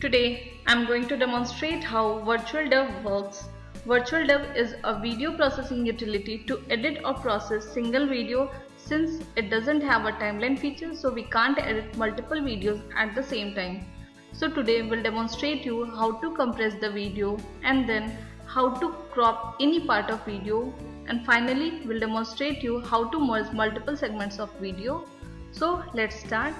Today I'm going to demonstrate how VirtualDub works. VirtualDub is a video processing utility to edit or process single video since it doesn't have a timeline feature so we can't edit multiple videos at the same time. So today we'll demonstrate you how to compress the video and then how to crop any part of video and finally we'll demonstrate you how to merge multiple segments of video. So let's start.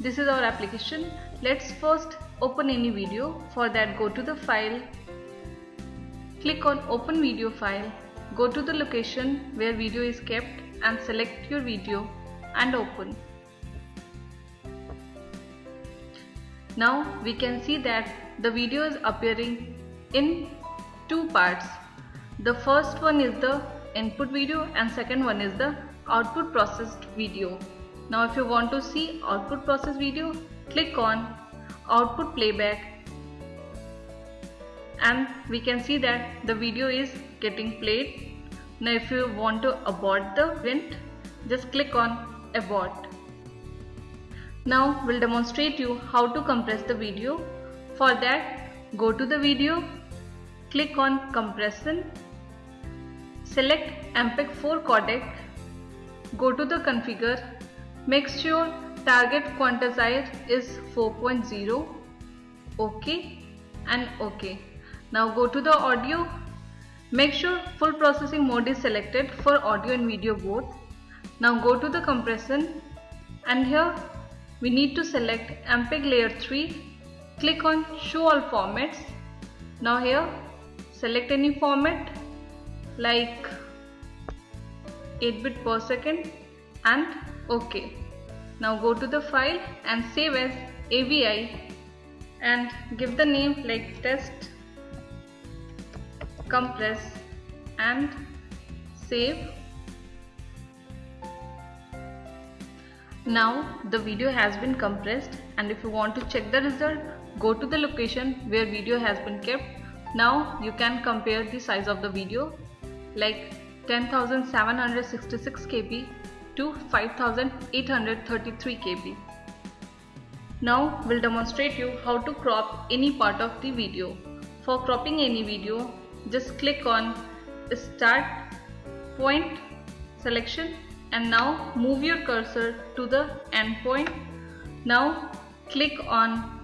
This is our application. Let's first open any video. For that go to the file, click on open video file, go to the location where video is kept and select your video and open. Now we can see that the video is appearing in two parts. The first one is the input video and second one is the output processed video. Now if you want to see output process video, click on output playback and we can see that the video is getting played. Now if you want to abort the event, just click on abort. Now we'll demonstrate you how to compress the video. For that, go to the video, click on compression, select MPEG-4 codec, go to the configure Make sure target quantizer is 4.0 OK and OK. Now go to the audio. Make sure full processing mode is selected for audio and video both. Now go to the compression and here we need to select MPEG layer 3. Click on show all formats. Now here select any format like 8 bit per second and OK. Now go to the file and save as AVI and give the name like test compress and save. Now the video has been compressed and if you want to check the result go to the location where video has been kept. Now you can compare the size of the video like 10766 KB to 5833 KB. Now we'll demonstrate you how to crop any part of the video. For cropping any video, just click on start point selection and now move your cursor to the end point. Now click on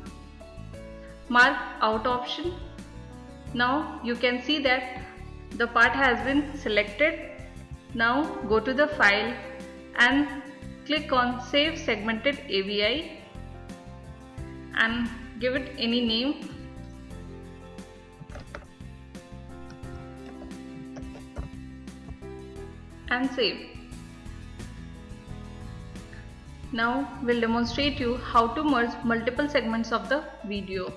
mark out option. Now you can see that the part has been selected. Now go to the file and click on save segmented AVI and give it any name and save. Now we'll demonstrate you how to merge multiple segments of the video.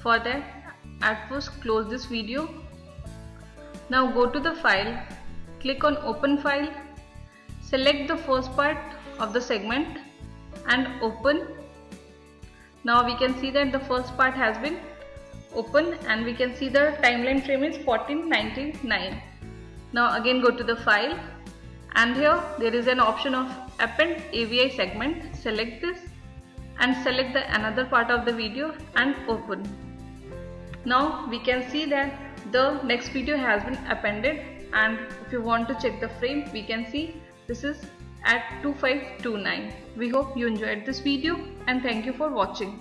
For that at first close this video. Now go to the file, click on open file Select the first part of the segment and open. Now we can see that the first part has been open and we can see the timeline frame is 1499. Now again go to the file and here there is an option of append AVI segment. Select this and select the another part of the video and open. Now we can see that the next video has been appended and if you want to check the frame we can see this is at 2529. We hope you enjoyed this video and thank you for watching.